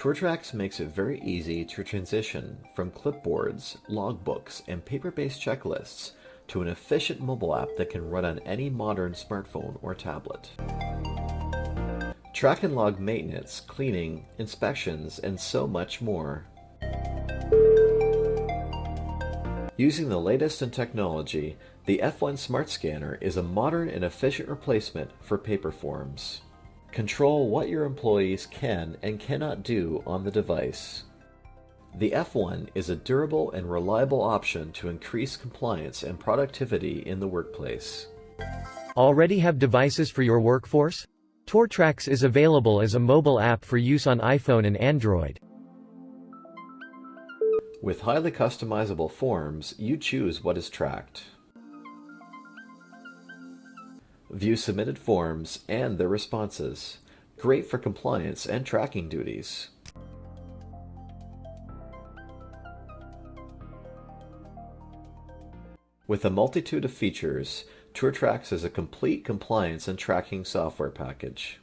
TourTrax makes it very easy to transition from clipboards, logbooks, and paper-based checklists to an efficient mobile app that can run on any modern smartphone or tablet. Track and log maintenance, cleaning, inspections, and so much more. Using the latest in technology, the F1 Smart Scanner is a modern and efficient replacement for paper forms. Control what your employees can and cannot do on the device. The F1 is a durable and reliable option to increase compliance and productivity in the workplace. Already have devices for your workforce? TourTrax is available as a mobile app for use on iPhone and Android. With highly customizable forms, you choose what is tracked. View submitted forms and their responses. Great for compliance and tracking duties. With a multitude of features, TourTrax is a complete compliance and tracking software package.